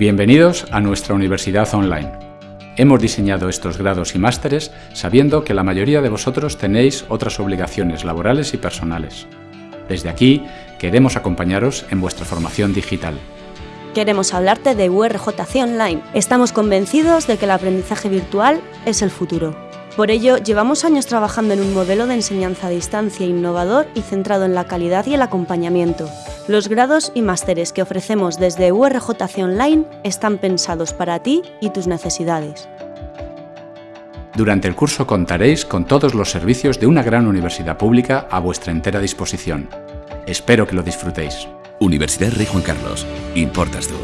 Bienvenidos a nuestra universidad online. Hemos diseñado estos grados y másteres sabiendo que la mayoría de vosotros tenéis otras obligaciones laborales y personales. Desde aquí, queremos acompañaros en vuestra formación digital. Queremos hablarte de URJC Online. Estamos convencidos de que el aprendizaje virtual es el futuro. Por ello, llevamos años trabajando en un modelo de enseñanza a distancia innovador y centrado en la calidad y el acompañamiento. Los grados y másteres que ofrecemos desde URJC Online están pensados para ti y tus necesidades. Durante el curso contaréis con todos los servicios de una gran universidad pública a vuestra entera disposición. Espero que lo disfrutéis. Universidad Rey Juan Carlos. Importas tú.